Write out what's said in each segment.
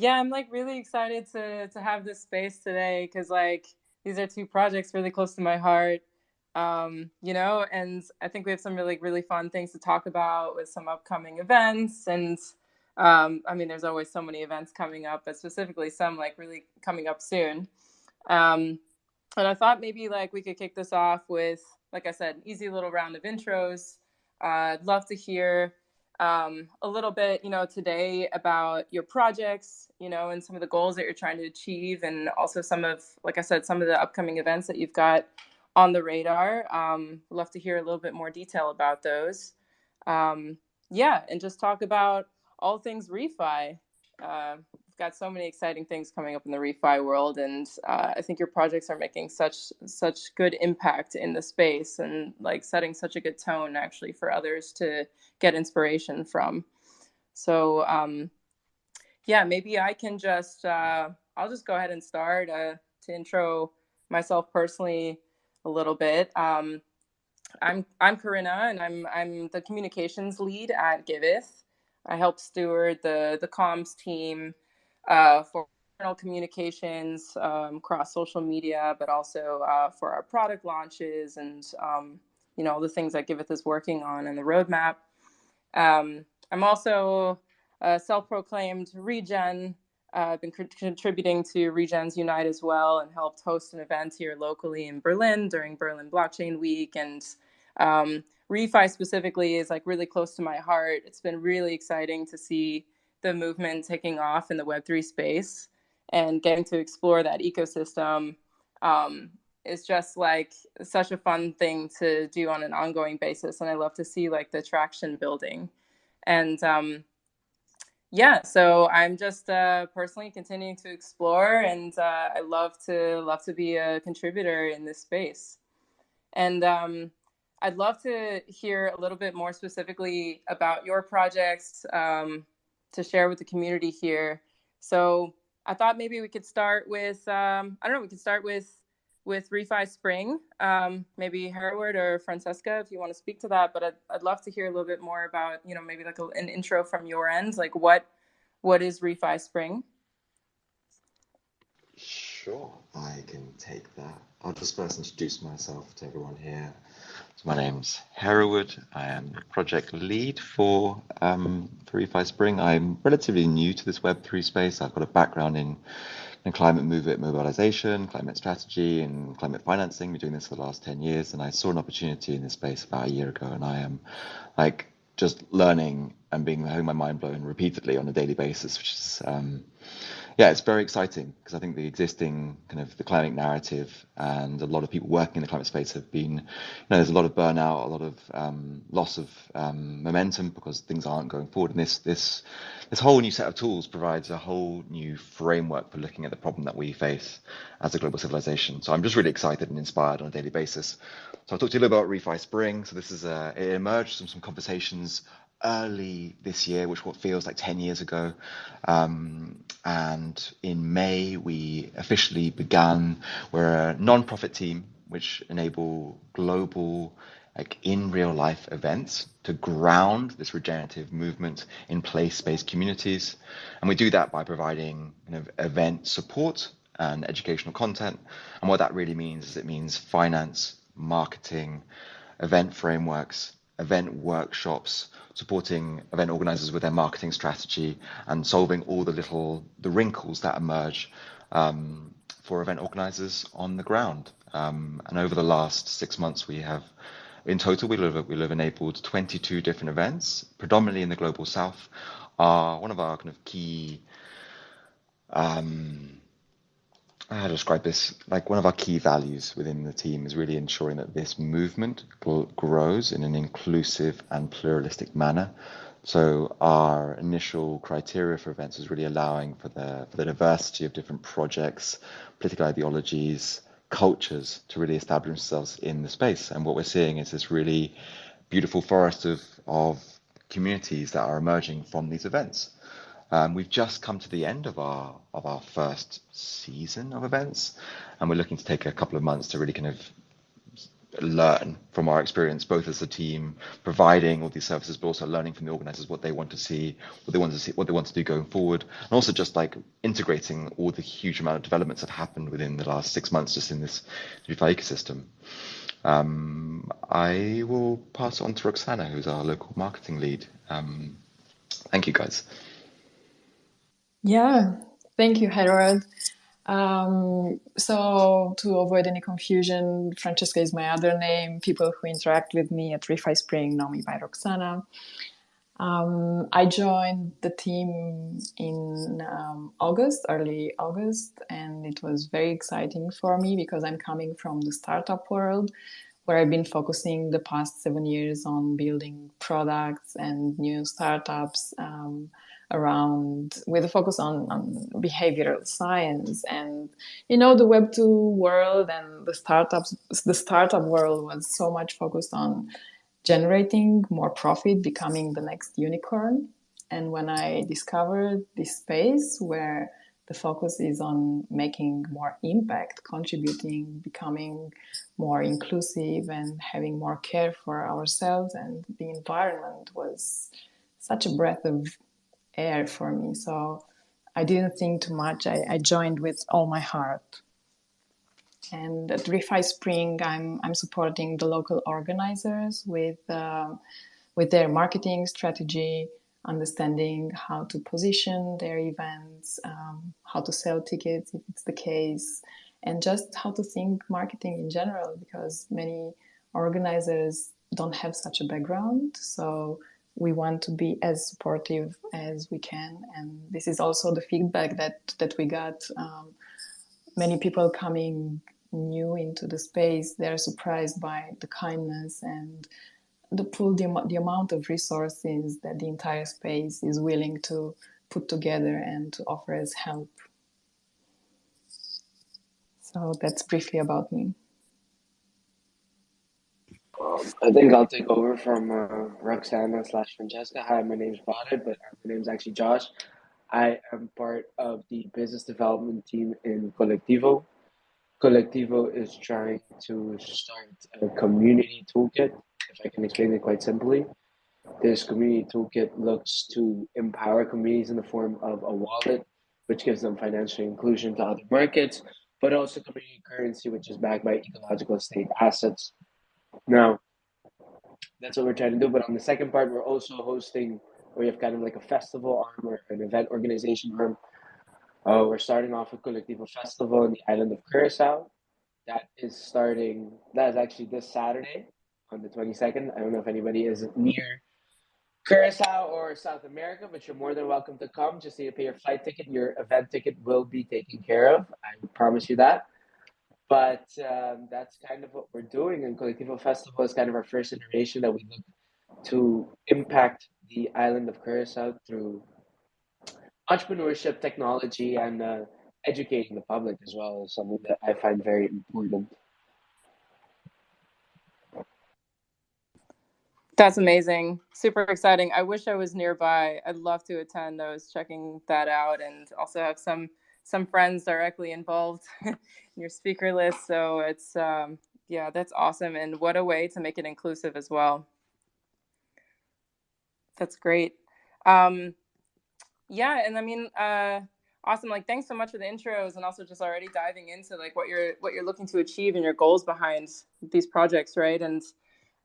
yeah, I'm like really excited to to have this space today because like these are two projects really close to my heart. Um, you know, and I think we have some really really fun things to talk about with some upcoming events and um, I mean, there's always so many events coming up, but specifically some like really coming up soon. Um, and I thought maybe like we could kick this off with, like I said, easy little round of intros. Uh, I'd love to hear um, a little bit, you know, today about your projects, you know, and some of the goals that you're trying to achieve, and also some of, like I said, some of the upcoming events that you've got on the radar. Um, love to hear a little bit more detail about those. Um, yeah, and just talk about all things refi. Uh, got so many exciting things coming up in the refi world, and uh, I think your projects are making such such good impact in the space and like setting such a good tone actually for others to get inspiration from. So um, yeah, maybe I can just uh, I'll just go ahead and start uh, to intro myself personally a little bit. Um, I'm I'm Corinna, and I'm I'm the communications lead at Giveth. I help steward the the comms team uh, for internal communications um, across social media, but also uh, for our product launches and um, you know all the things that Giveth is working on and the roadmap. Um, I'm also a self-proclaimed regen. Uh, I've been co- contributing to Regens Unite as well, and helped host an event here locally in Berlin during Berlin Blockchain Week and um, refi specifically is like really close to my heart. It's been really exciting to see the movement taking off in the Web3 space and getting to explore that ecosystem um, is just like such a fun thing to do on an ongoing basis. And I love to see like the traction building. And um, yeah, so I'm just uh, personally continuing to explore, and uh, I love to love to be a contributor in this space. And um, I'd love to hear a little bit more specifically about your projects um, to share with the community here. So I thought maybe we could start with um, I don't know we could start with with Refi Spring. Um, maybe Hereward or Francesca, if you want to speak to that. But I'd, I'd love to hear a little bit more about you know maybe like a, an intro from your end, like what what is Refi Spring? Sure, I can take that. I'll just first introduce myself to everyone here. So my name's Hereward. I am the project lead for um, for Refi Spring. I'm relatively new to this Web3 space. I've got a background in, in climate movement mobilization, climate strategy, and climate financing. Been doing this for the last 10 years, and I saw an opportunity in this space about a year ago, and I am like just learning and being having my mind blown repeatedly on a daily basis, which is um, yeah, it's very exciting because I think the existing kind of the climate narrative and a lot of people working in the climate space have been, you know, there's a lot of burnout, a lot of um, loss of um, momentum because things aren't going forward. And this this this whole new set of tools provides a whole new framework for looking at the problem that we face as a global civilization. So I'm just really excited and inspired on a daily basis. So I'll talk to you a little about Refi Spring. So this is a, it emerged from some conversations early this year, which what feels like 10 years ago. Um, and in May, we officially began, we're a non-profit team which enable global, like in real life events to ground this regenerative movement in place-based communities. And we do that by providing kind of event support and educational content. And what that really means is it means finance, marketing, event frameworks, event workshops, supporting event organizers with their marketing strategy and solving all the little the wrinkles that emerge um, for event organizers on the ground. Um, and over the last six months, we have, in total, we have, we have enabled 22 different events, predominantly in the global south. Are one of our kind of key um, how to describe this? Like one of our key values within the team is really ensuring that this movement grows in an inclusive and pluralistic manner. So our initial criteria for events is really allowing for the for the diversity of different projects, political ideologies, cultures to really establish themselves in the space. And what we're seeing is this really beautiful forest of of communities that are emerging from these events. Um, we've just come to the end of our of our first season of events, and we're looking to take a couple of months to really kind of learn from our experience, both as a team providing all these services, but also learning from the organizers what they want to see, what they want to see, what they want to do going forward, and also just like integrating all the huge amount of developments that happened within the last six months just in this DeFi ecosystem. Um, I will pass on to Roxana, who's our local marketing lead. Um, thank you, guys. Yeah, thank you, Hereward. Um, so to avoid any confusion, Francesca is my other name. People who interact with me at ReFi Spring know me by Roxana. Um, I joined the team in um, August, early August, and it was very exciting for me because I'm coming from the startup world where I've been focusing the past seven years on building products and new startups um, around with a focus on, on behavioral science. And you know the web 2 world and the startups the startup world was so much focused on generating more profit becoming the next unicorn. And when i discovered this space where the focus is on making more impact contributing becoming more inclusive and having more care for ourselves and the environment was such a breath of air for me. So I didn't think too much. I, I joined with all my heart. And at ReFi Spring, I'm, I'm supporting the local organizers with, uh, with their marketing strategy, understanding how to position their events, um, how to sell tickets if it's the case, and just how to think marketing in general because many organizers don't have such a background. So we want to be as supportive as we can. And this is also the feedback that that we got um, many people coming new into the space they're surprised by the kindness and the pool the, the amount of resources that the entire space is willing to put together and to offer as help. So that's briefly about me um, I think I'll take over from uh, Roxana slash Francesca. Hi, my name's Badr, but my name's actually Josh. I am part of the business development team in Kolektivo. Kolektivo is trying to start a community toolkit, if I can explain it quite simply. This community toolkit looks to empower communities in the form of a wallet, which gives them financial inclusion to other markets, but also community currency, which is backed by ecological state assets now, that's what we're trying to do. But on the second part, we're also hosting, we have kind of like a festival arm or an event organization arm. Uh, we're starting off with Kolektivo Festival in the island of Curacao. That is starting, that is actually this Saturday on the 22nd. I don't know if anybody is near Curacao or South America, but you're more than welcome to come. Just need to pay your flight ticket. Your event ticket will be taken care of. I promise you that. But um, that's kind of what we're doing. And Kolektivo Festival is kind of our first iteration that we look to impact the island of Curacao through entrepreneurship, technology, and uh, educating the public as well is something that I find very important. That's amazing. Super exciting. I wish I was nearby. I'd love to attend. I was checking that out and also have some some friends directly involved in your speaker list. So it's um, yeah, that's awesome, and what a way to make it inclusive as well. That's great. Um, yeah, and I mean, uh, awesome. Like, thanks so much for the intros, and also just already diving into like what you're what you're looking to achieve and your goals behind these projects, right? And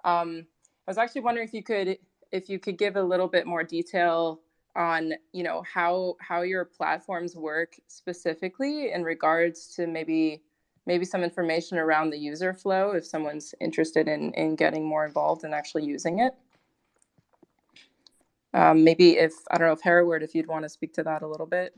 um, I was actually wondering if you could if you could give a little bit more detail on you know how how your platforms work specifically in regards to maybe maybe some information around the user flow if someone's interested in in getting more involved and actually using it? Um, maybe if i don't know if Hereward, if you'd want to speak to that a little bit.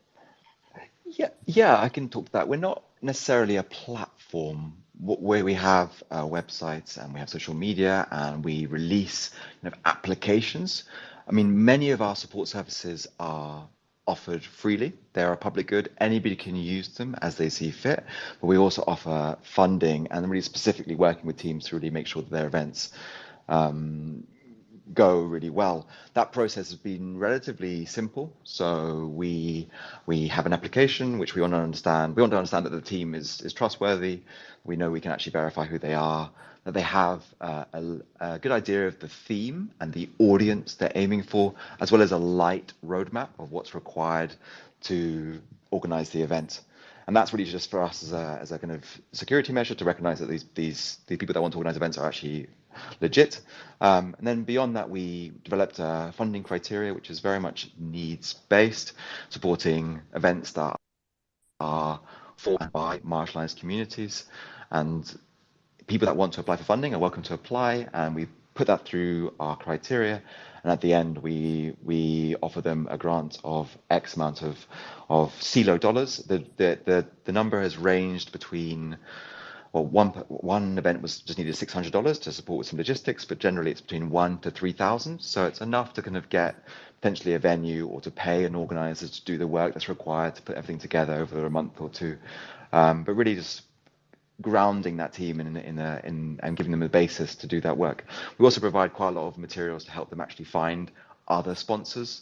Yeah yeah i can talk to that. We're not necessarily a platform. Where we have uh, websites and we have social media and we release you know, applications I mean, many of our support services are offered freely. They're a public good. Anybody can use them as they see fit. But we also offer funding and really specifically working with teams to really make sure that their events um, go really well. That process has been relatively simple. So we we have an application which we want to understand. We want to understand that the team is is trustworthy. We know we can actually verify who they are. That they have uh, a, a, good idea of the theme and the audience they're aiming for, as well as a light roadmap of what's required to organize the event. And that's really just for us as a, as a kind of security measure to recognize that these these the people that want to organize events are actually legit. Um, and then beyond that, we developed a funding criteria, which is very much needs based, supporting events that are for by marginalized communities. And people that want to apply for funding are welcome to apply. And we put that through our criteria. And at the end, we we offer them a grant of X amount of of CELO dollars. The, the, the, the number has ranged between well, one one event was just needed six hundred dollars to support with some logistics, but generally it's between one to three thousand. So it's enough to kind of get potentially a venue or to pay an organizer to do the work that's required to put everything together over a month or two. Um, but really just grounding that team in in, a, in and giving them a basis to do that work. We also provide quite a lot of materials to help them actually find other sponsors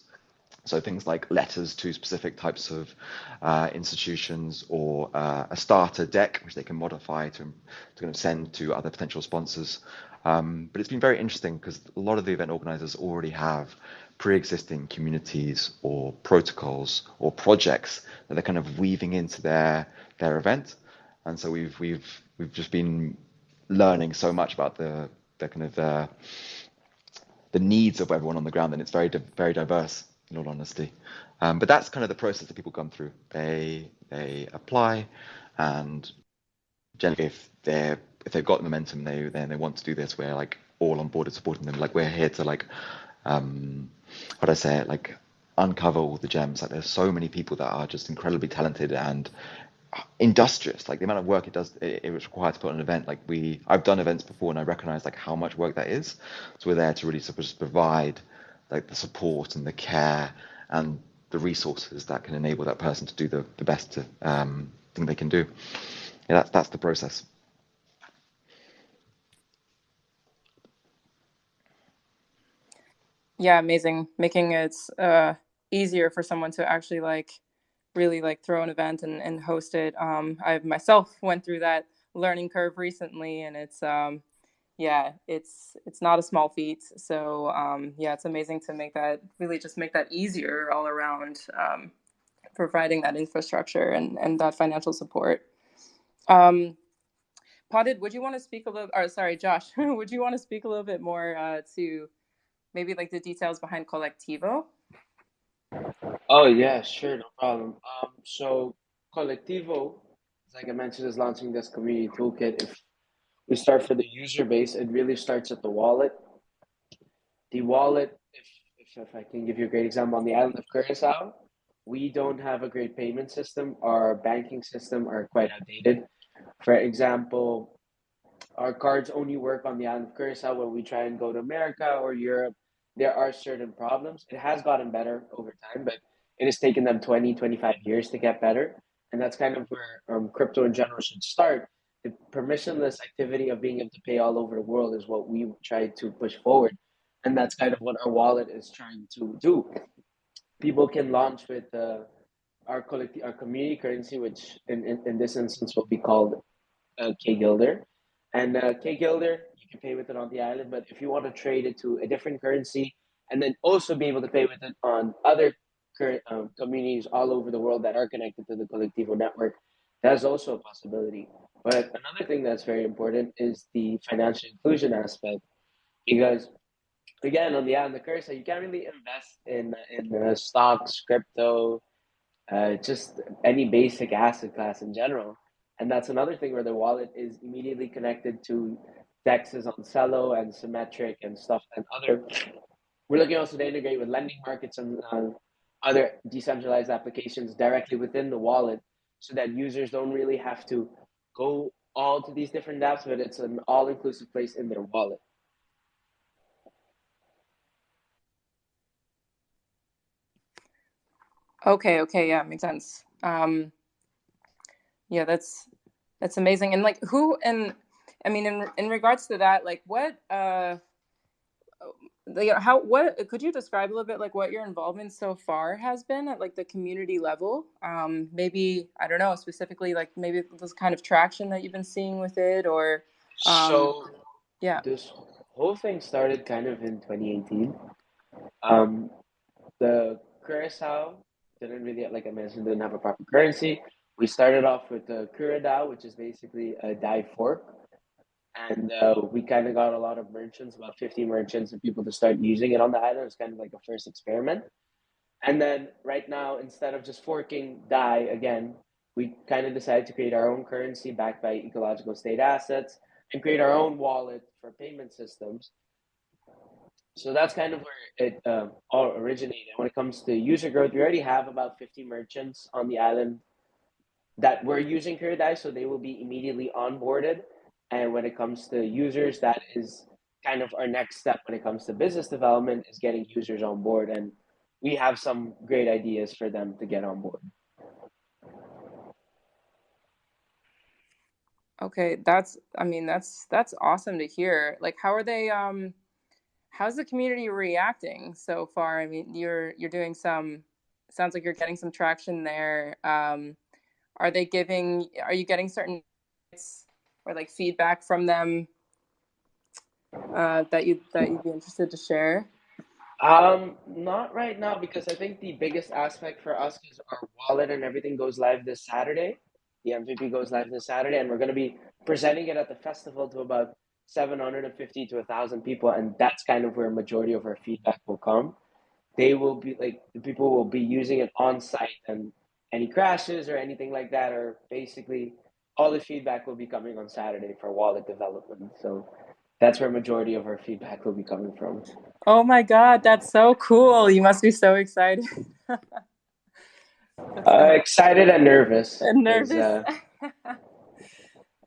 so things like letters to specific types of uh, institutions or uh, a starter deck, which they can modify to, to kind of send to other potential sponsors. Um, but it's been very interesting because a lot of the event organizers already have pre-existing communities or protocols or projects that they're kind of weaving into their their event. And so we've we've we've just been learning so much about the the kind of uh, the needs of everyone on the ground, and it's very very diverse in all honesty. Um, but that's kind of the process that people come through. They they apply, and generally, if they're if they've got momentum, they then they want to do this. We're like all on board and supporting them. Like we're here to like, um, do I say? Like uncover all the gems. Like there's so many people that are just incredibly talented and industrious like the amount of work it does it, it was required to put on an event like we i've done events before and i recognize like how much work that is so we're there to really sort of provide like the support and the care and the resources that can enable that person to do the, the best um, thing they can do. Yeah, that's that's the process. Yeah, amazing. Making it uh, easier for someone to actually like really like throw an event and, and host it. Um, I myself went through that learning curve recently, and it's um, yeah, it's it's not a small feat. So um, yeah, it's amazing to make that really just make that easier all around, um, providing that infrastructure and and that financial support. Um, Potted, would you want to speak a little? Or sorry, Josh, would you want to speak a little bit more uh, to maybe like the details behind Kolektivo? Oh yeah, sure, no problem. Um, so Kolektivo, like I mentioned, is launching this community toolkit. If we start for the user base. It really starts at the wallet. The wallet, if, if, if I can give you a great example, on the island of Curacao, we don't have a great payment system. Our banking system are quite outdated. For example, our cards only work on the island of Curacao when we try and go to America or Europe. There are certain problems. It has gotten better over time, but it has taken them 20, 25 years to get better. And that's kind of where um, crypto in general should start the permissionless activity of being able to pay all over the world is what we try to push forward. And that's kind of what our wallet is trying to do. People can launch with uh, our our community currency, which in, in, in this instance will be called uh, K Gilder. And uh, K Gilder, you can pay with it on the island, but if you want to trade it to a different currency and then also be able to pay with it on other current um, communities all over the world that are connected to the Kolektivo network, that's also a possibility. But another thing that's very important is the financial inclusion aspect, because again, on the on the cursor, you can't really invest in in uh, stocks, crypto, uh, just any basic asset class in general. And that's another thing where the wallet is immediately connected to dexes on Celo and Symmetric and stuff and other. We're looking also to integrate with lending markets and uh, other decentralized applications directly within the wallet so that users don't really have to go all to these different apps, but it's an all-inclusive place in their wallet. Okay, okay, yeah, makes sense. Um, yeah, that's that's amazing. And like, who and I mean, in in regards to that, like, what uh, how what could you describe a little bit like what your involvement so far has been at like the community level um maybe i don't know specifically like maybe this kind of traction that you've been seeing with it or um So yeah this whole thing started kind of in 2018. Um, the Curacao didn't really, like I mentioned, didn't have a proper currency. We started off with the CuraDAI, which is basically a Dai fork. And uh, we kind of got a lot of merchants, about 50 merchants, and people to start using it on the island. It's kind of like a first experiment. And then right now, instead of just forking Dai again, we kind of decided to create our own currency backed by ecological state assets and create our own wallet for payment systems. So that's kind of where it uh, all originated. When it comes to user growth, we already have about 50 merchants on the island that were using CuraDAI, so they will be immediately onboarded. And when it comes to users, that is kind of our next step when it comes to business development is getting users on board. And we have some great ideas for them to get on board. okay that's i mean that's that's awesome to hear like how are they um how's the community reacting so far i mean you're you're doing some sounds like you're getting some traction there um are they giving are you getting certain or like feedback from them uh, that you that you'd be interested to share? Um, not right now because I think the biggest aspect for us is our wallet and everything goes live this Saturday. The MVP goes live this Saturday, and we're going to be presenting it at the festival to about 750 to 1,000 people, and that's kind of where majority of our feedback will come. They will be like the people will be using it on site, and any crashes or anything like that are basically all the feedback will be coming on Saturday for wallet development. So that's where majority of our feedback will be coming from. Oh my god, that's so cool! You must be so excited. uh, excited and nervous. And nervous. Uh...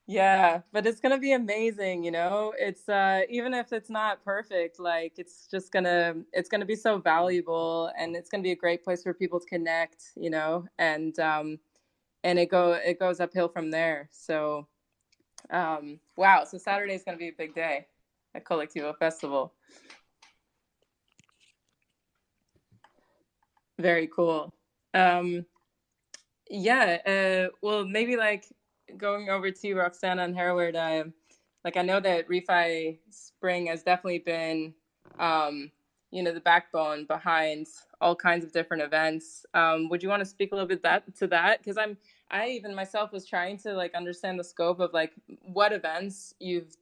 yeah, but it's gonna be amazing. You know, it's uh, even if it's not perfect, like it's just gonna it's gonna be so valuable, and it's gonna be a great place for people to connect. You know, and um, and it go it goes uphill from there. So um, wow, so Saturday is going to be a big day at Kolektivo Festival. Very cool. Um, yeah, uh, well, maybe like going over to Roxana and Hereward, uh, like I know that Refi Spring has definitely been, um, you know, the backbone behind all kinds of different events. Um, would you want to speak a little bit that to that? Because I'm I even myself was trying to like understand the scope of like what events you've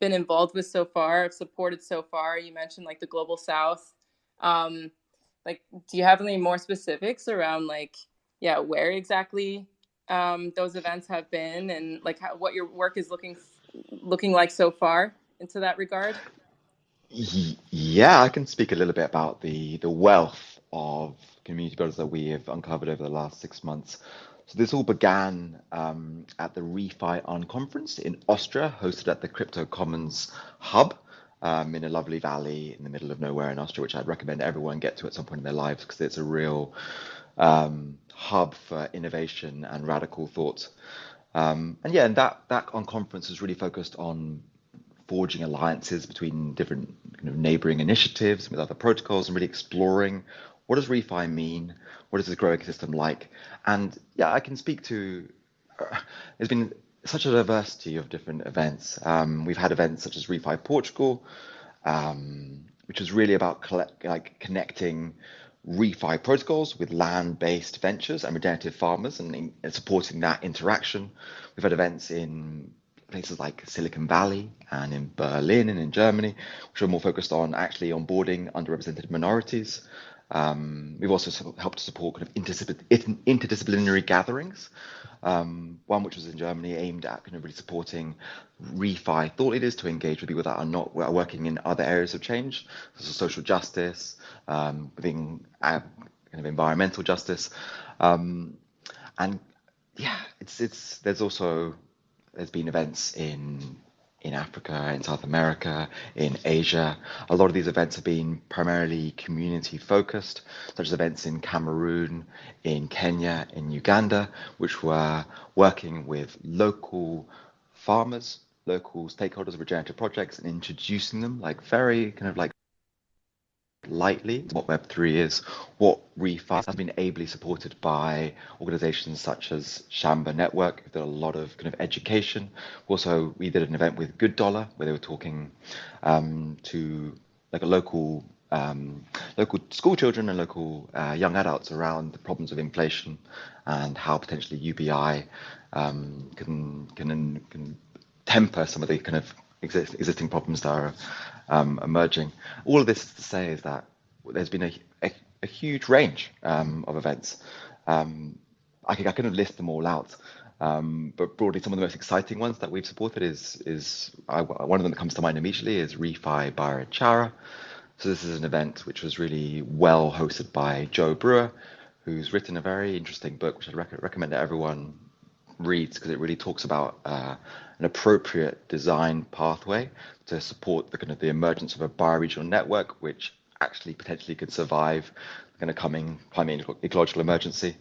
been involved with so far, supported so far. You mentioned like the Global South. Um, like, do you have any more specifics around like, yeah, where exactly um, those events have been and like how, what your work is looking looking like so far into that regard? Yeah, I can speak a little bit about the the wealth of community builders that we have uncovered over the last six months. So this all began um, at the Refi On conference in Austria, hosted at the Crypto Commons Hub um, in a lovely valley in the middle of nowhere in Austria, which I'd recommend everyone get to at some point in their lives because it's a real um, hub for innovation and radical thought. Um, and yeah, and that that on conference was really focused on forging alliances between different neighboring initiatives with other protocols and really exploring what does refi mean what is this growing system like? And yeah i can speak to uh, there's been such a diversity of different events. Um, we've had events such as refi portugal um, which was really about collect, like connecting refi protocols with land-based ventures and regenerative farmers and, and supporting that interaction. We've had events in places like Silicon Valley and in Berlin and in Germany, which are more focused on actually onboarding underrepresented minorities. Um, we've also helped to support kind of interdisciplinary gatherings. Um, one which was in Germany aimed at kind of really supporting refi thought leaders to engage with people that are not are working in other areas of change, as social justice, um, within uh, kind of environmental justice, um, and yeah, it's it's there's also there's been events in in Africa, in South America, in Asia. A lot of these events have been primarily community focused, such as events in Cameroon, in Kenya, in Uganda, which were working with local farmers, local stakeholders of regenerative projects and introducing them like very kind of like lightly what Web3 is, what ReFi has been ably supported by organizations such as Shamba Network, who did a lot of kind of education. Also, we did an event with Good Dollar where they were talking um, to like a local um, local school children and local uh, young adults around the problems of inflation and how potentially UBI um, can, can can temper some of the kind of exist, existing problems that are um, emerging. All of this to say is that there's been a, a, a huge range um, of events. Um, I, I couldn't list them all out, um, but broadly, some of the most exciting ones that we've supported is is I, one of them that comes to mind immediately is ReFi Barichara. So this is an event which was really well hosted by Joe Brewer, who's written a very interesting book, which I'd rec- recommend that everyone reads because it really talks about uh, an appropriate design pathway to support the kind of the emergence of a bioregional network, which actually potentially could survive the kind of coming climate ecological emergency.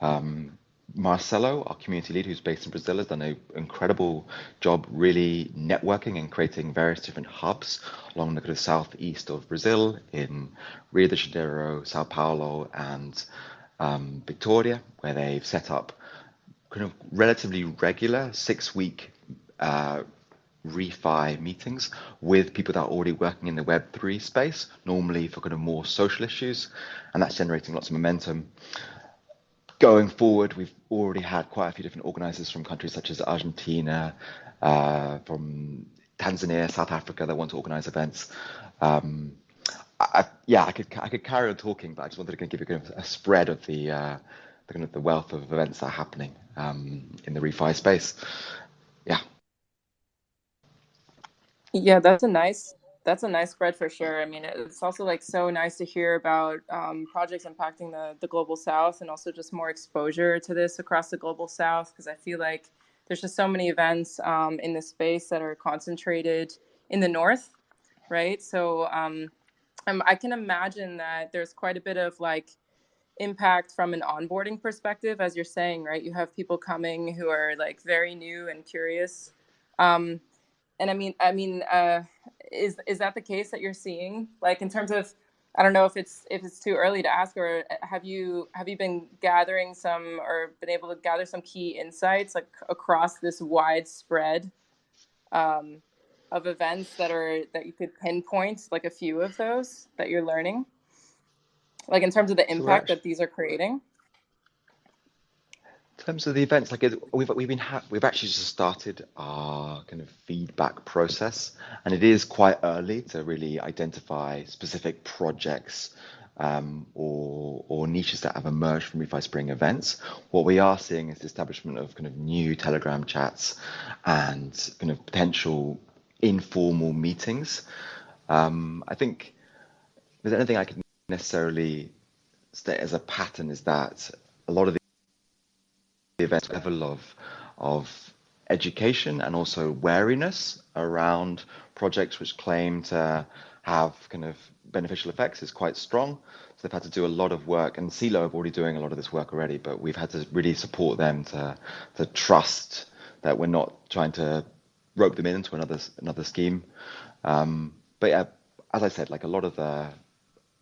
Um, Marcelo, our community lead who's based in Brazil, has done an incredible job really networking and creating various different hubs along the kind of southeast of Brazil in Rio de Janeiro, Sao Paulo, and um, Victoria, where they've set up kind of relatively regular six week uh, refi meetings with people that are already working in the web3 space normally for kind of more social issues and that's generating lots of momentum going forward we've already had quite a few different organizers from countries such as argentina uh, from tanzania south africa that want to organize events um, I, yeah i could i could carry on talking but i just wanted to give you a spread of the uh, the kind of the wealth of events that are happening um, in the refi space. Yeah. Yeah, that's a nice that's a nice spread for sure. I mean, it's also like so nice to hear about um, projects impacting the the global south and also just more exposure to this across the global south because I feel like there's just so many events um, in the space that are concentrated in the north, right? So um, I can imagine that there's quite a bit of like impact from an onboarding perspective as you're saying right you have people coming who are like very new and curious um, and i mean i mean uh, is is that the case that you're seeing? Like in terms of i don't know if it's if it's too early to ask or have you have you been gathering some or been able to gather some key insights like across this widespread um, of events that are that you could pinpoint like a few of those that you're learning? Like in terms of the impact that these are creating? in terms of the events like we've we've been ha- we've actually just started our kind of feedback process and it is quite early to really identify specific projects um, or or niches that have emerged from refi spring events. What we are seeing is the establishment of kind of new telegram chats and kind of potential informal meetings. Um, i think if there's anything i can necessarily state as a pattern is that a lot of the events level of of education and also wariness around projects which claim to have kind of beneficial effects is quite strong. So they've had to do a lot of work, and CELO have already doing a lot of this work already, but we've had to really support them to to trust that we're not trying to rope them into another another scheme. Um, but yeah, as I said, like a lot of the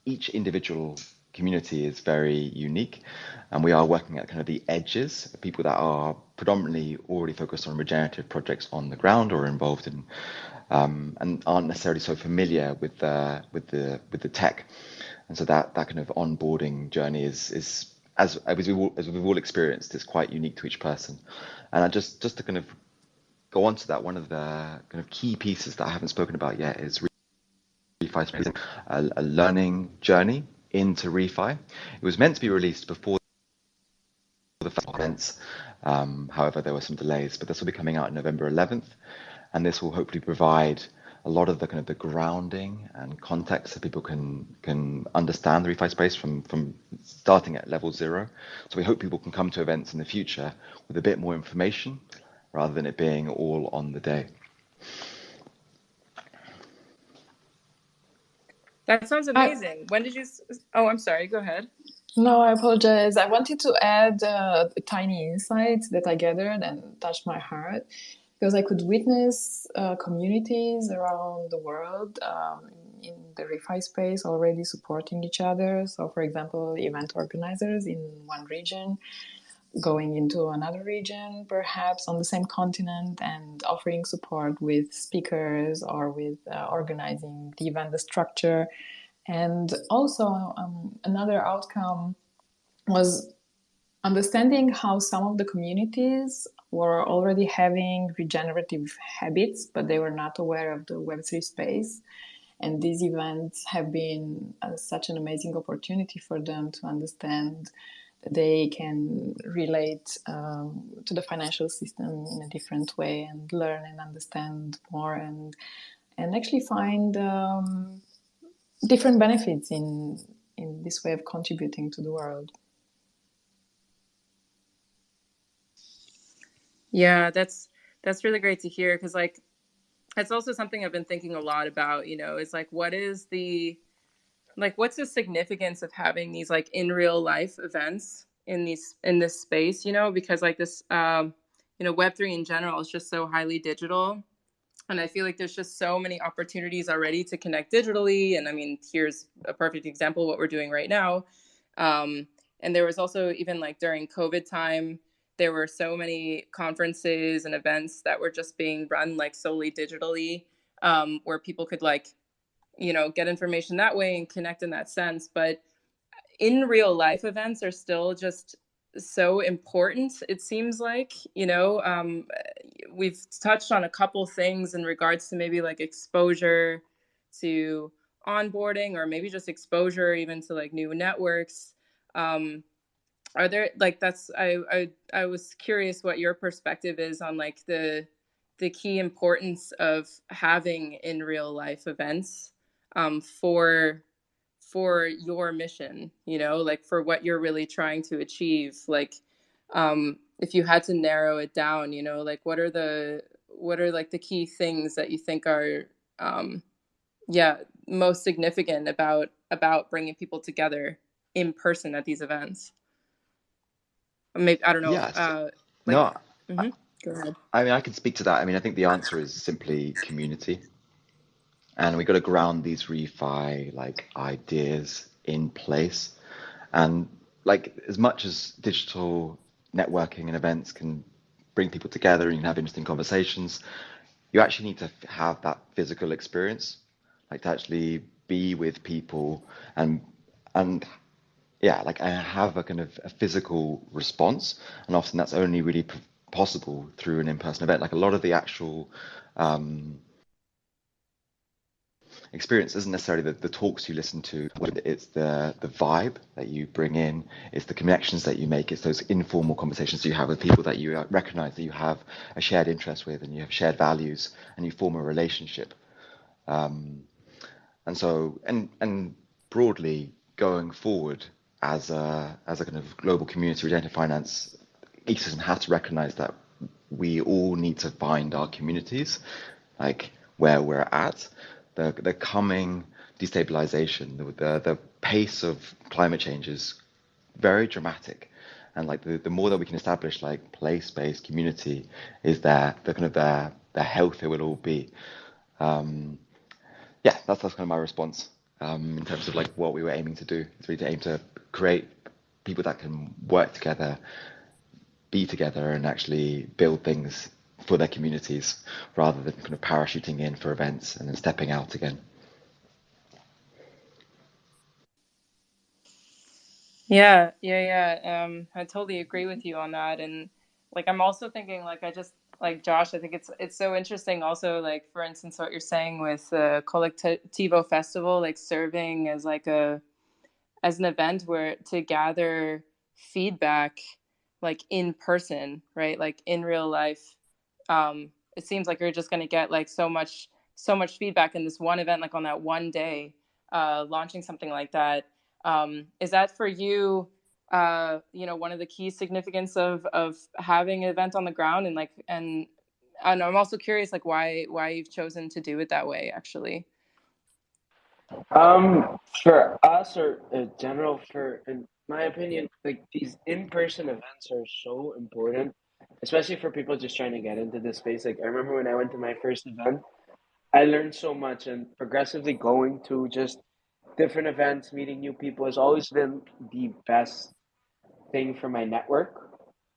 each individual community is very unique and we are working at kind of the edges of people that are predominantly already focused on regenerative projects on the ground or involved in um, and aren't necessarily so familiar with the with the with the tech. And so that that kind of onboarding journey is is as as we've all, as we've all experienced is quite unique to each person. And I just just to kind of go on to that one of the kind of key pieces that I haven't spoken about yet is refi a, a learning journey into refi. It was meant to be released before the events. Um, however, there were some delays, but this will be coming out November 11th, and this will hopefully provide a lot of the kind of the grounding and context so people can can understand the refi space from from starting at level zero. So we hope people can come to events in the future with a bit more information rather than it being all on the day. That sounds amazing. I, when did you? Oh, I'm sorry. Go ahead. No, I apologize. I wanted to add uh, a tiny insight that I gathered and touched my heart because I could witness uh, communities around the world, um, in the refi space already supporting each other. So, for example, event organizers in one region going into another region, perhaps on the same continent, and offering support with speakers or with uh, organizing the event, the structure. And also, um, another outcome was understanding how some of the communities were already having regenerative habits, but they were not aware of the Web3 space. And these events have been uh, such an amazing opportunity for them to understand they can relate um, to the financial system in a different way and learn and understand more and and actually find um, different benefits in in this way of contributing to the world. Yeah, that's that's really great to hear because like it's also something I've been thinking a lot about. You know, is like what is the like what's the significance of having these like in real life events in these in this space you know? Because like this um you know web3 in general is just so highly digital and i feel like there's just so many opportunities already to connect digitally and i mean here's a perfect example what we're doing right now. Um and there was also even like during covid time there were so many conferences and events that were just being run like solely digitally um, where people could like you know get information that way and connect in that sense but in real life events are still just so important it seems like you know um, we've touched on a couple things in regards to maybe like exposure to onboarding or maybe just exposure even to like new networks. Um, are there like that's I, I i was curious what your perspective is on like the the key importance of having in real life events um, for for your mission you know like for what you're really trying to achieve like um if you had to narrow it down you know like what are the what are like the key things that you think are um yeah most significant about about bringing people together in person at these events maybe i don't know Yes. uh like No, hmm go ahead I mean, I can speak to that. I mean, I think the answer is simply community. And we got to ground these refi like ideas in place. And like as much as digital networking and events can bring people together and you can have interesting conversations, you actually need to have that physical experience, like to actually be with people and and yeah, like I have a kind of a physical response, and often that's only really possible through an in-person event. Like a lot of the actual um, experience isn't necessarily the, the talks you listen to. It's the the vibe that you bring in. It's the connections that you make. It's those informal conversations you have with people that you recognize that you have a shared interest with, and you have shared values, and you form a relationship. Um, and so, and and broadly going forward as a as a kind of global community, Regenerative Finance ecosystem has to recognize that we all need to find our communities, like where we're at. The the coming destabilization, the the, the pace of climate change is very dramatic. And like the, the more that we can establish like place-based community is there, the kind of the the healthier we'll all be. Um, yeah, that's that's kind of my response um, in terms of like what we were aiming to do. It's really to aim to create people that can work together, be together, and actually build things for their communities rather than kind of parachuting in for events and then stepping out again. Yeah, yeah, yeah. Um, I totally agree with you on that. And like I'm also thinking like I just like Josh, I think it's it's so interesting also like for instance what you're saying with the Kolektivo Festival, like serving as like a as an event where to gather feedback like in person, right? Like in real life. Um, it seems like you're just gonna get like so much so much feedback in this one event, like on that one day, uh, launching something like that um, is that for you? Uh, you know, one of the key significance of of having an event on the ground, and like, and I'm also curious, like, why why you've chosen to do it that way, actually. Um, for us or uh, general, for in my opinion, like these in-person events are so important, especially for people just trying to get into this space. Like I remember when I went to my first event, I learned so much, and progressively going to just different events, meeting new people has always been the best thing for my network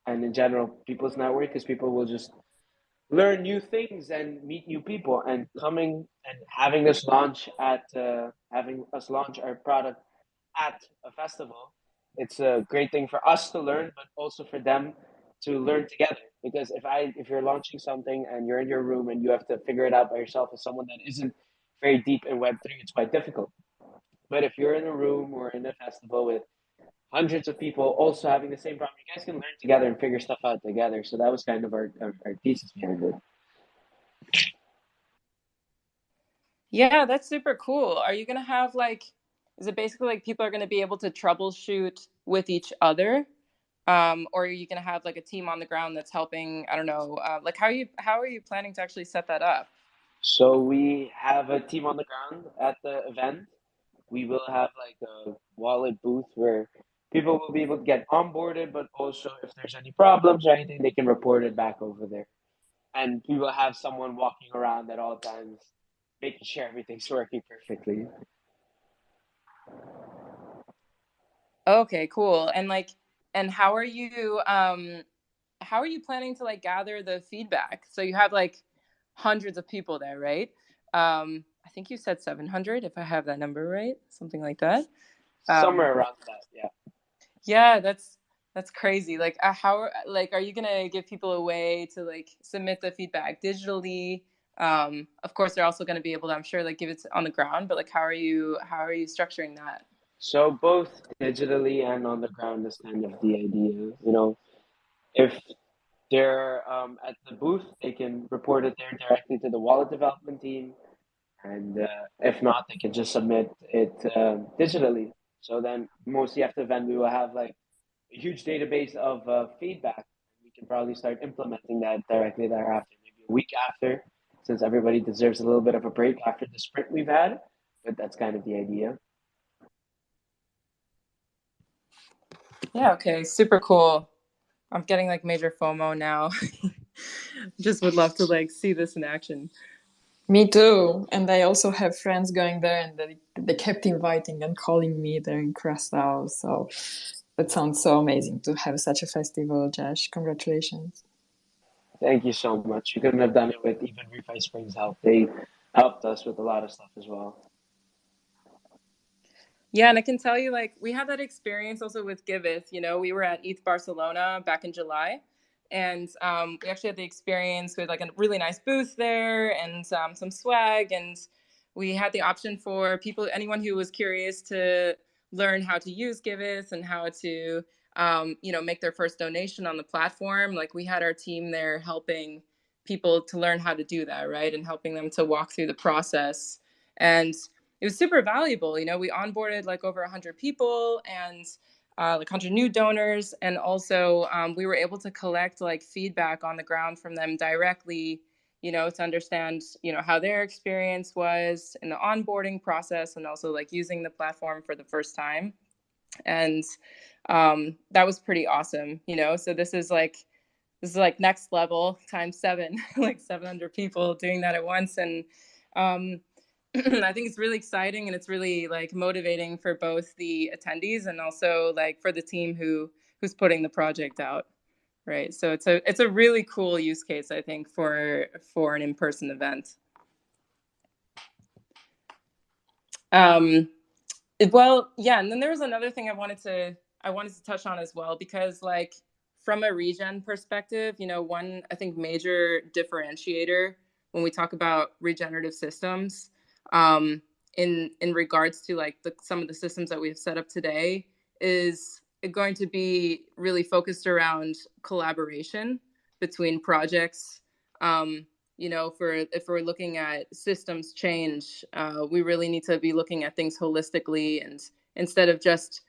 and in general people's network because people will just learn new things and meet new people and coming and having us launch at uh, having us launch our product at a festival it's a great thing for us to learn but also for them to mm-hmm. learn together because if i if you're launching something and you're in your room and you have to figure it out by yourself as someone that isn't very deep in web3 it's quite difficult but if you're in a room or in a festival with hundreds of people also having the same problem, you guys can learn together and figure stuff out together. So that was kind of our, our, our thesis behind it. Yeah, that's super cool. Are you going to have like, is it basically like people are going to be able to troubleshoot with each other? Um, or are you going to have like a team on the ground that's helping? I don't know. Uh, like, how are you how are you planning to actually set that up? So we have a team on the ground at the event. We will have like a wallet booth where people will be able to get onboarded, but also if there's any problems or anything, they can report it back over there. And we will have someone walking around at all times, making sure everything's working perfectly. Okay, cool. And like, and how are you? Um, how are you planning to like gather the feedback? So you have like hundreds of people there, right? Um, I think you said 700, if I have that number right, something like that. Um, Somewhere around that, yeah. Yeah, that's that's crazy. Like, uh, how like are you gonna give people a way to like submit the feedback digitally? Um, of course, they're also gonna be able to, I'm sure, like give it on the ground. But like, how are you how are you structuring that? So both digitally and on the ground is kind of the idea. You know, if they're um, at the booth, they can report it there directly to the wallet development team, and uh, if not, they can just submit it uh, digitally. So then mostly after the event, we will have like a huge database of uh, feedback. We can probably start implementing that directly thereafter, maybe a week after, since everybody deserves a little bit of a break after the sprint we've had. But that's kind of the idea. Yeah, okay, super cool. I'm getting like major FOMO now. Just would love to like see this in action. Me too. And I also have friends going there and they, they kept inviting and calling me there in Curacao. So that sounds so amazing to have such a festival, Josh. Congratulations. Thank you so much. You couldn't have done it with even ReFi Springs help. They helped us with a lot of stuff as well. Yeah, and I can tell you, like, we had that experience also with Giveth. You know, we were at ETH Barcelona back in July, and um, we actually had the experience with like a really nice booth there and um, some swag and we had the option for people anyone who was curious to learn how to use giveth and how to um, you know make their first donation on the platform like we had our team there helping people to learn how to do that right and helping them to walk through the process and it was super valuable you know we onboarded like over 100 people and uh, like 100 new donors and also um, we were able to collect like feedback on the ground from them directly you know to understand you know how their experience was in the onboarding process and also like using the platform for the first time. And um, that was pretty awesome you know? So this is like this is like next level times seven like 700 people doing that at once. And um, I think it's really exciting and it's really like motivating for both the attendees and also like for the team who who's putting the project out. Right. So it's a it's a really cool use case, I think, for for an in-person event. Um well, yeah, and then there was another thing I wanted to I wanted to touch on as well because like from a regen perspective, you know, one I think major differentiator when we talk about regenerative systems um, in in regards to like the, some of the systems that we've set up today is going to be really focused around collaboration between projects. Um, you know, for if we're looking at systems change, uh, we really need to be looking at things holistically and instead of just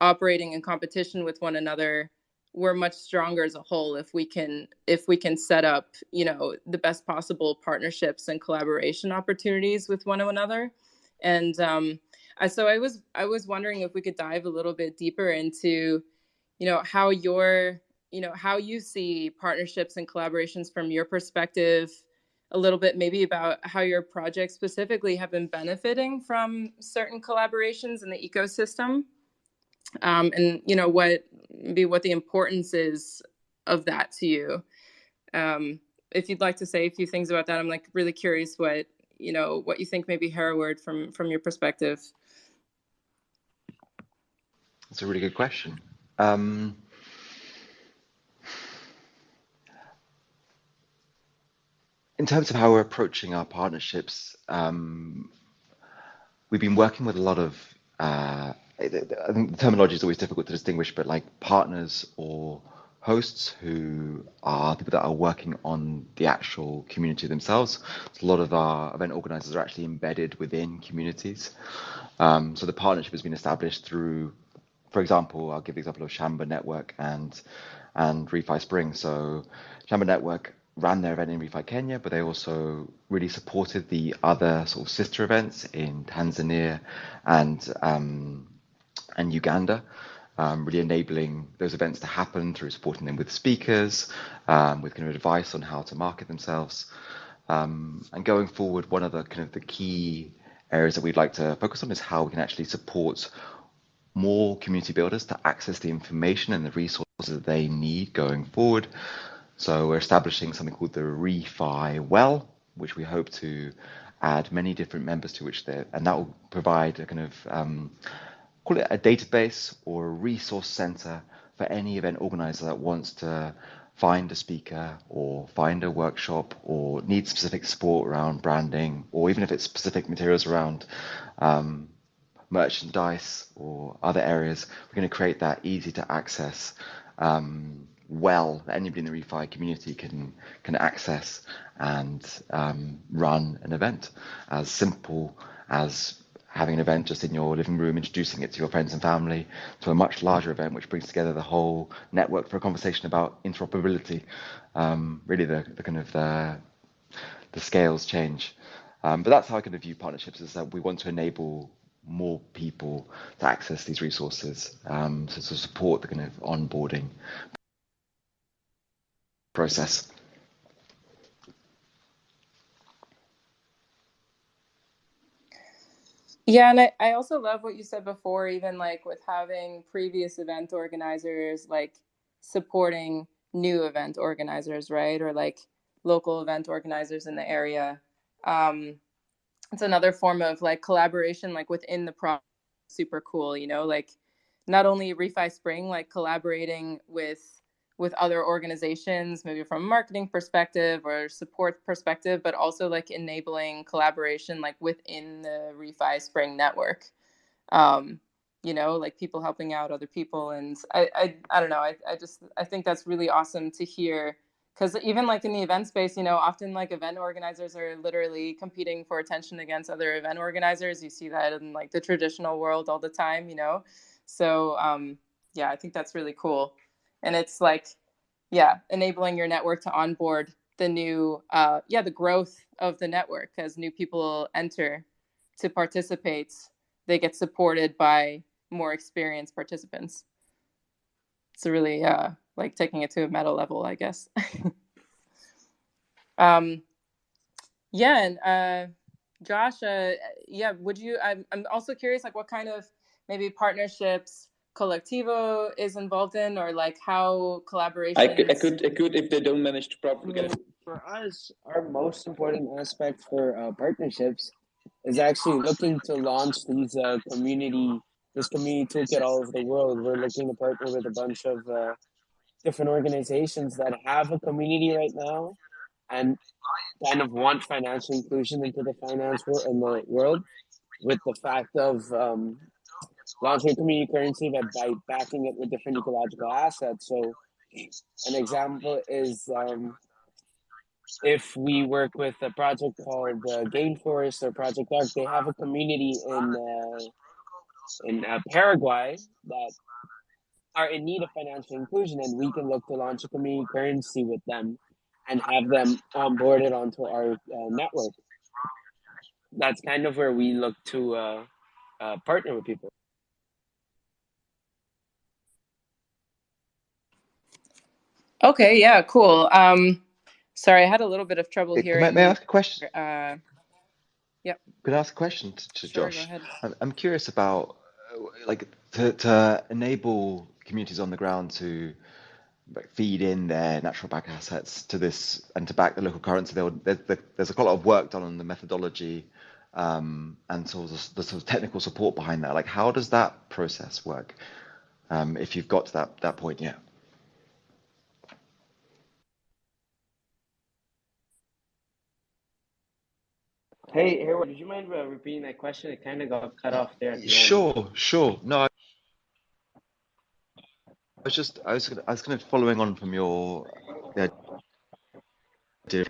operating in competition with one another we're much stronger as a whole if we can if we can set up you know the best possible partnerships and collaboration opportunities with one another. And um, I, so i was i was wondering if we could dive a little bit deeper into you know how your you know how you see partnerships and collaborations from your perspective a little bit maybe about how your project specifically have been benefiting from certain collaborations in the ecosystem um, and you know what be what the importance is of that to you. Um, if you'd like to say a few things about that i'm like really curious what you know what you think maybe hereward from from your perspective. That's a really good question. Um, in terms of how we're approaching our partnerships, um, we've been working with a lot of, uh, I think the terminology is always difficult to distinguish, but like partners or hosts who are people that are working on the actual community themselves. So a lot of our event organizers are actually embedded within communities. Um, so the partnership has been established through, for example, I'll give the example of Shamba Network and and Refi Spring. So Shamba Network ran their event in Refi Kenya, but they also really supported the other sort of sister events in Tanzania and um, and Uganda, um, really enabling those events to happen through supporting them with speakers, um, with kind of advice on how to market themselves. Um, and going forward, one of the kind of the key areas that we'd like to focus on is how we can actually support more community builders to access the information and the resources that they need going forward. So we're establishing something called the Refi Well, which we hope to add many different members to which they and that will provide a kind of um, call it a database or a resource center for any event organizer that wants to find a speaker or find a workshop or need specific support around branding or even if it's specific materials around um, merchandise or other areas, we're going to create that easy to access um, well that anybody in the refi community can can access and um, run an event. As simple as having an event just in your living room introducing it to your friends and family to a much larger event which brings together the whole network for a conversation about interoperability um, really the, the kind of the, the scales change um, but that's how i kind of view partnerships is that we want to enable more people to access these resources um, to, to support the kind of onboarding process. Yeah, and I, I also love what you said before, even like with having previous event organizers like supporting new event organizers, right? Or like local event organizers in the area. Um, it's another form of like collaboration, like within the project. Super cool, you know, like not only Refi Spring, like collaborating with with other organizations, maybe from a marketing perspective or support perspective, but also like enabling collaboration like within the Refi Spring network. Um, you know, like people helping out other people. And I, I, I don't know, I, I just, I think that's really awesome to hear because even like in the event space, you know, often like event organizers are literally competing for attention against other event organizers. You see that in like the traditional world all the time, you know? So um, yeah, I think that's really cool and it's like yeah enabling your network to onboard the new uh, yeah the growth of the network as new people enter to participate. They get supported by more experienced participants. It's really uh, like taking it to a meta level i guess. Um, yeah and uh, josh uh, yeah would you I'm, I'm also curious like what kind of maybe partnerships Kolektivo is involved in, or like how collaboration? I could, I could, I could, if they don't manage to properly get it. For us, our most important aspect for uh, partnerships is actually looking to launch these uh, community, this community toolkit all over the world. We're looking to partner with a bunch of uh, different organizations that have a community right now and kind of want financial inclusion into the finance world in the world with the fact of um, launching a community currency but by backing it with different ecological assets. So an example is um, if we work with a project called uh, GainForest or Project Arc, they have a community in uh, in uh, Paraguay that are in need of financial inclusion, and we can look to launch a community currency with them and have them onboarded onto our uh, network. That's kind of where we look to uh, uh, partner with people. Okay, yeah, cool. Um, Sorry, I had a little bit of trouble May, hearing. may I ask a question? Uh, yep. Could I ask a question to, to Sure, go Josh? ahead. I'm, I'm curious about uh, like to, to enable communities on the ground to like, feed in their natural back assets to this and to back the local currency. There, there, there- there's a lot of work done on the methodology um, and sort of the sort of technical support behind that. Like, how does that process work? Um, if you've got to that that point yet. Hey, Hereward, would you mind uh, repeating that question? It kind of got cut off there the end. Sure, sure. No, I was just I was I was kind of following on from your idea.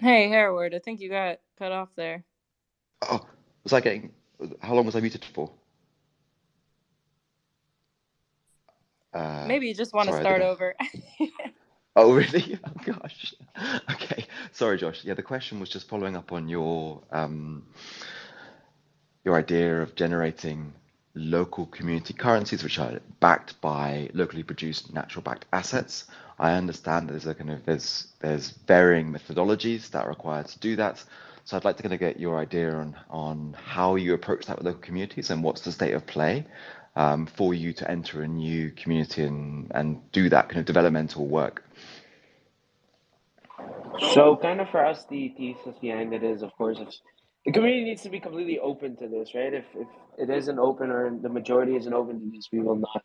Hey, Hereward, I think you got cut off there. Oh, was I getting? How long was I muted for? Uh, Maybe you just want to sorry, I start over. Oh, really? Oh, gosh. Okay. Sorry, Josh. Yeah, the question was just following up on your um, your idea of generating local community currencies, which are backed by locally produced natural backed assets. I understand there's a kind of there's there's varying methodologies that are required to do that. So I'd like to kind of get your idea on on how you approach that with local communities and what's the state of play um, for you to enter a new community and and do that kind of developmental work. So, kind of for us, the thesis behind it is, of course, the community needs to be completely open to this, right? If, if it isn't open or the majority isn't open to this, we will not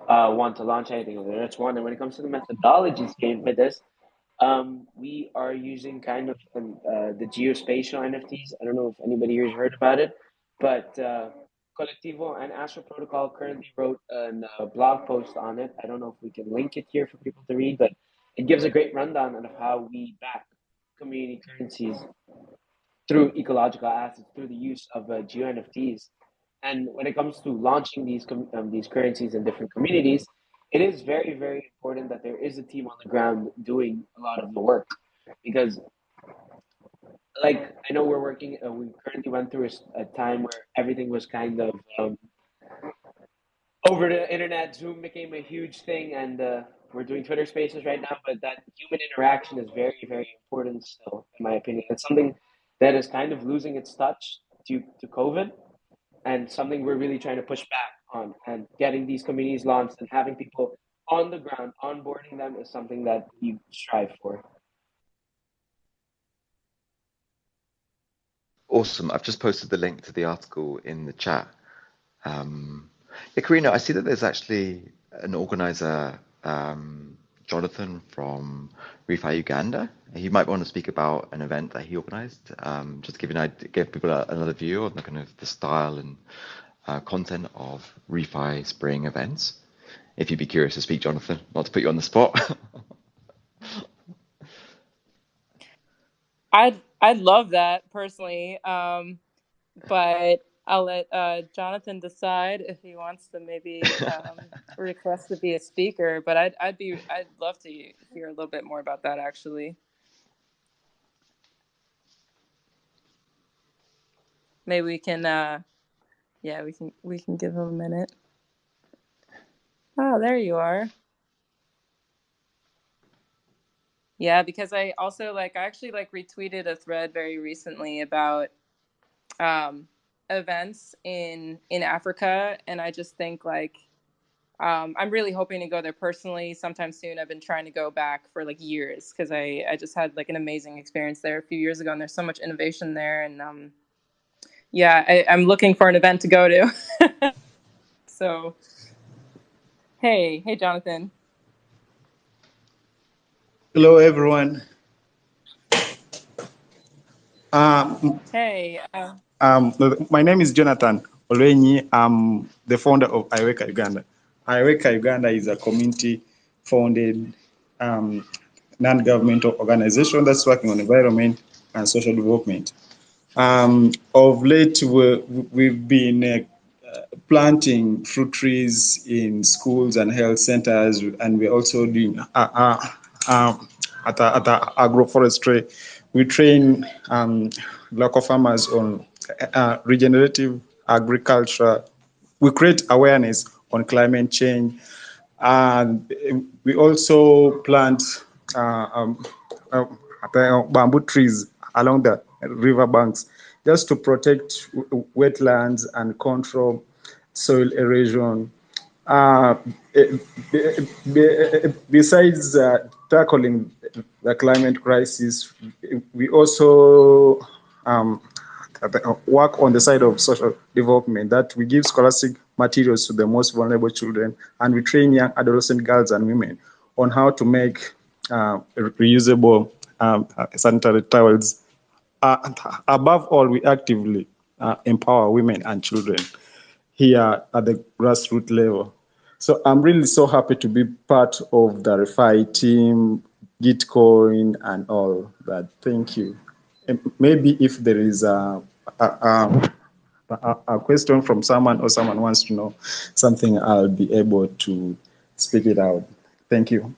uh, want to launch anything. That's one. And when it comes to the methodologies game with this, um, we are using kind of um, uh, the geospatial NFTs. I don't know if anybody here has heard about it, but uh, Kolektivo and Astral Protocol currently wrote a uh, blog post on it. I don't know if we can link it here for people to read, but it gives a great rundown of how we back community currencies through ecological assets, through the use of uh, geo NFTs. And when it comes to launching these um, these currencies in different communities, it is very very important that there is a team on the ground doing a lot of the work, because like I know we're working, uh, we currently went through a time where everything was kind of um, over the internet. Zoom became a huge thing, and uh, we're doing Twitter Spaces right now. But that human interaction is very, very important still, in my opinion. It's something that is kind of losing its touch due to COVID, and something we're really trying to push back on. And getting these communities launched and having people on the ground onboarding them is something that we strive for. Awesome. I've just posted the link to the article in the chat. Um, yeah, Karina, I see that there's actually an organizer, um, Jonathan from Refi Uganda. He might want to speak about an event that he organized, um, just give, an give people a, another view on the kind of the style and uh, content of Refi Spring events. If you'd be curious to speak, Jonathan, not to put you on the spot. I'd I'd love that personally, um, but I'll let uh, Jonathan decide if he wants to maybe um, request to be a speaker. But I'd I'd be I'd love to hear a little bit more about that actually. Maybe we can, uh, yeah, we can we can give him a minute. Oh, there you are. Yeah, because I also like I actually like retweeted a thread very recently about um, events in in Africa, and I just think like um, I'm really hoping to go there personally sometime soon. I've been trying to go back for like years because I I just had like an amazing experience there a few years ago, and there's so much innovation there, and um, yeah, I, I'm looking for an event to go to. so, hey, hey, Jonathan. Hello, everyone. Um, Hey, uh, um, my name is Jonathan Olwenyi. I'm the founder of Iweka Uganda. Iweka Uganda is a community-founded um, non-governmental organization that's working on environment and social development. Um, of late, we we've been uh, planting fruit trees in schools and health centers, and we're also doing uh, uh, um, at, at agroforestry. We train um, local farmers on uh, regenerative agriculture. We create awareness on climate change, and we also plant uh, um, uh, bamboo trees along the river banks just to protect wetlands and control soil erosion. Uh, besides uh, tackling the climate crisis, we also um, work on the side of social development that we give scholastic materials to the most vulnerable children and we train young adolescent girls and women on how to make uh, reusable um, sanitary towels uh, above all, we actively uh, empower women and children here at the grassroots level. So I'm really so happy to be part of the REFI team, Gitcoin, and all that. Thank you. Maybe if there is a, a, a, a, question from someone or someone wants to know something, I'll be able to speak it out. Thank you.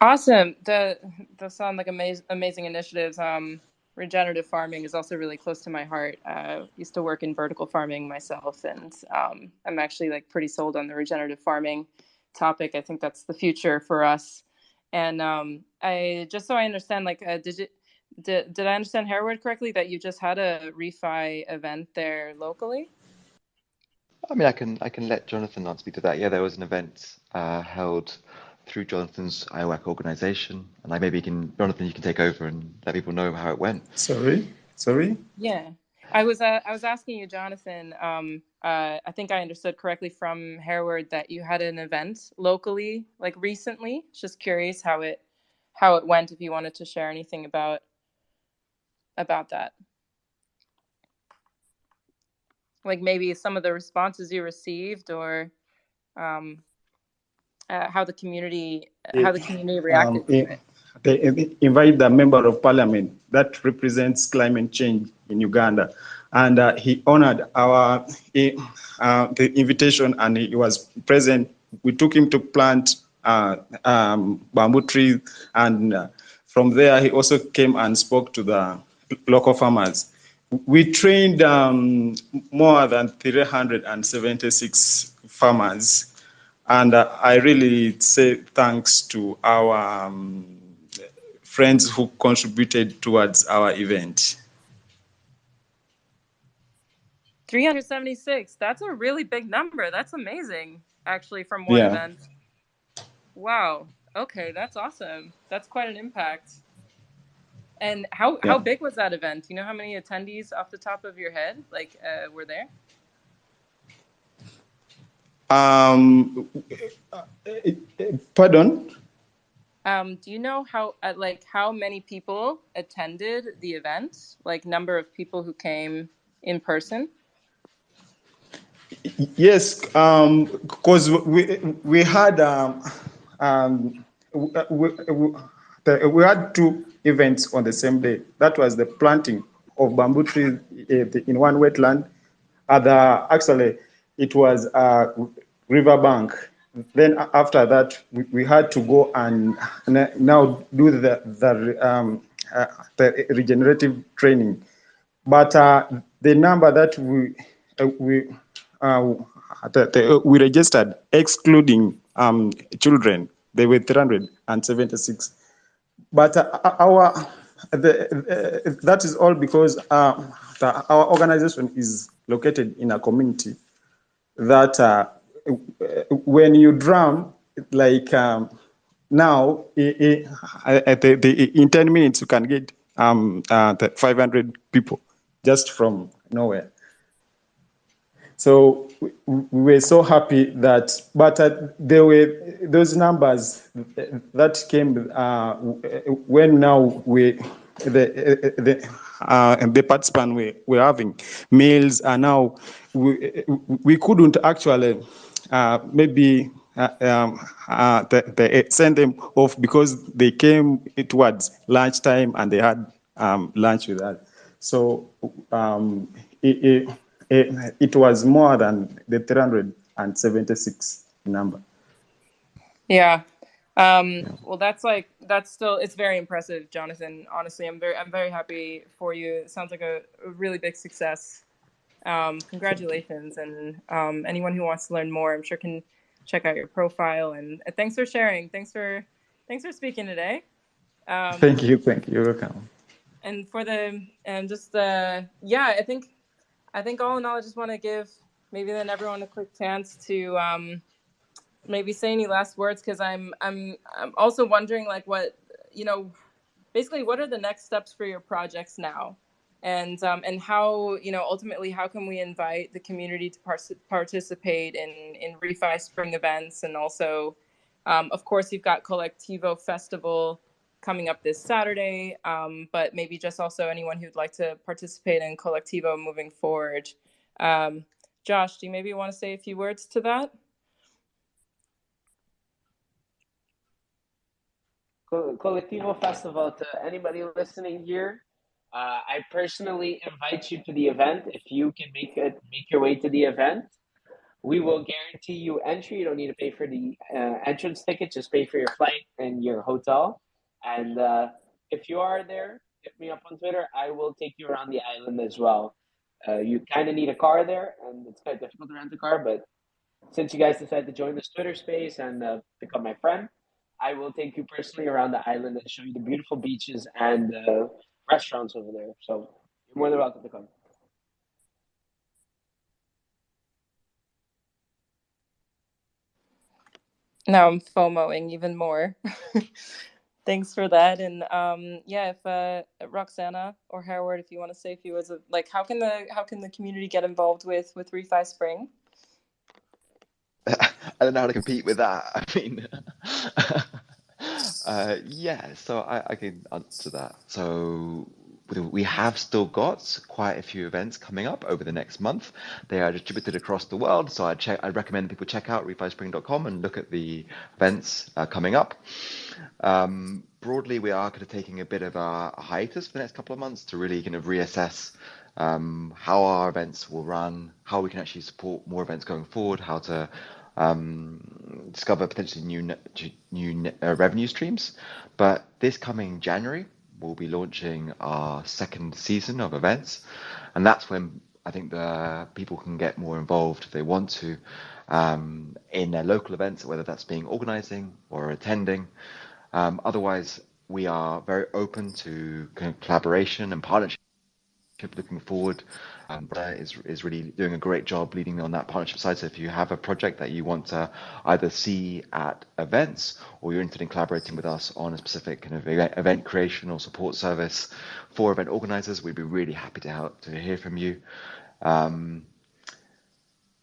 Awesome. The those sound like amazing amazing initiatives. Um, regenerative farming is also really close to my heart. Uh, used to work in vertical farming myself, and um, I'm actually like pretty sold on the regenerative farming topic. I think that's the future for us. And um, I just so I understand, like, uh, did you did, did I understand Hereward correctly that you just had a refi event there locally? I mean, I can I can let Jonathan not speak to that. Yeah, there was an event uh, held through Jonathan's IOWAC organization. And like maybe you can, Jonathan, you can take over and let people know how it went. Sorry, sorry. Yeah, I was uh, I was asking you, Jonathan. Um, uh, I think I understood correctly from Hereward that you had an event locally, like recently. Just curious how it how it went. If you wanted to share anything about about that, like maybe some of the responses you received, or um, uh, how the community how the community reacted um, to it. They invite the member of parliament that represents climate change in Uganda, and uh, he honored our uh, the invitation, and he was present. We took him to plant uh, um, bamboo trees, and uh, from there he also came and spoke to the local farmers. We trained um, more than 376 farmers and uh, I really say thanks to our um, friends who contributed towards our event. 376. That's a really big number. That's amazing, actually, from one yeah. event. Wow. Okay, that's awesome. That's quite an impact. And how, yeah. how big was that event? You know how many attendees off the top of your head like uh, were there? Um, pardon? Um, do you know how uh, like how many people attended the event? Like number of people who came in person? Yes, because um, we we had um, um, we, we, we, had two events on the same day. That was the planting of bamboo trees eh, in one wetland. Other actually it was a riverbank. Then after that, we, we, had to go and now do the the, um, uh, the regenerative training. But uh, the number that we uh, we uh, the, the, we registered, excluding um, children, they were 376. But uh, our the, uh, that is all because the, our organization is located in a community that uh, when you drum, like um, now, it, it, the, the, in 10 minutes, you can get um, uh, 500 people just from nowhere. So we, we were so happy that, but uh, there were those numbers that came uh, when now we, the, the, uh, the participants we were having meals, and now we, we couldn't actually uh, maybe uh, um, uh, they, they, send them off because they came it towards lunchtime and they had um, lunch with us. So um, it, it, it, was more than the 376 number. Yeah. Um, well, that's like that's still it's very impressive, Jonathan. Honestly, I'm very I'm very happy for you. It sounds like a, a really big success. Um, congratulations, and um, anyone who wants to learn more, I'm sure can check out your profile. And uh, thanks for sharing. Thanks for thanks for speaking today. Um, thank you. Thank you. You're welcome. And for the and just uh, yeah, I think I think all in all, I just want to give maybe then everyone a quick chance to um, maybe say any last words because I'm I'm I'm also wondering like what you know basically what are the next steps for your projects now and um, and how you know ultimately how can we invite the community to par- participate in in refi spring events? And also um, of course you've got Kolektivo festival coming up this saturday um, but maybe just also anyone who'd like to participate in Kolektivo moving forward. Um, josh do you maybe want to say a few words to that? Kolektivo Festival to anybody listening here. Uh, I personally invite you to the event. If you can make it, make your way to the event, we will guarantee you entry. You don't need to pay for the uh, entrance ticket; just pay for your flight and your hotel. And uh, if you are there, hit me up on Twitter. I will take you around the island as well. Uh, you kind of need a car there, and it's quite difficult to rent a car. But since you guys decided to join this Twitter space and uh, become my friend, I will take you personally around the island and show you the beautiful beaches and uh, restaurants over there. So you're more than welcome to come. Now I'm FOMOing even more. Thanks for that. And um, yeah, if uh, Roxana or Hereward, if you want to say a few words of like, how can the how can the community get involved with with Refi Spring? I don't know how to compete with that. I mean, uh, yeah, so I, I can answer that. So we have still got quite a few events coming up over the next month. They are distributed across the world, so I check. I recommend people check out refispring.com and look at the events uh, coming up. Um, broadly, we are kind of taking a bit of a, hiatus for the next couple of months to really kind of reassess um, how our events will run, how we can actually support more events going forward, how to um, discover potentially new new uh, revenue streams. But this coming January, we'll be launching our second season of events, and that's when I think the people can get more involved if they want to um, in their local events, whether that's being organizing or attending. Um, otherwise, we are very open to collaboration and partnership looking forward. Um, is is really doing a great job leading on that partnership side. So if you have a project that you want to either see at events or you're interested in collaborating with us on a specific kind of event creation or support service for event organizers, we'd be really happy to help to hear from you. Um,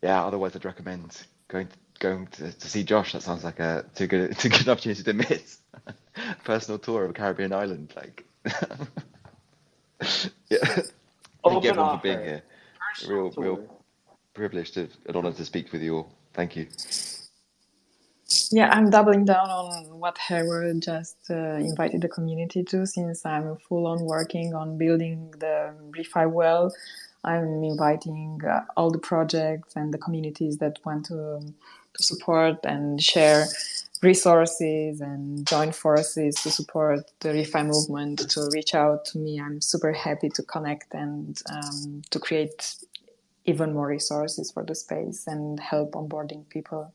yeah, otherwise I'd recommend going to, going to, to see Josh. That sounds like a too good too good opportunity to miss. Personal tour of a Caribbean island, like. yeah. Thank you everyone for being here. Real, real privileged to, an honor to speak with you all. Thank you. Yeah, I'm doubling down on what Hereward just uh, invited the community to. Since I'm full on working on building the Refi well, I'm inviting uh, all the projects and the communities that want to to support and share resources and join forces to support the refi movement to reach out to me. I'm super happy to connect and um, to create even more resources for the space and help onboarding people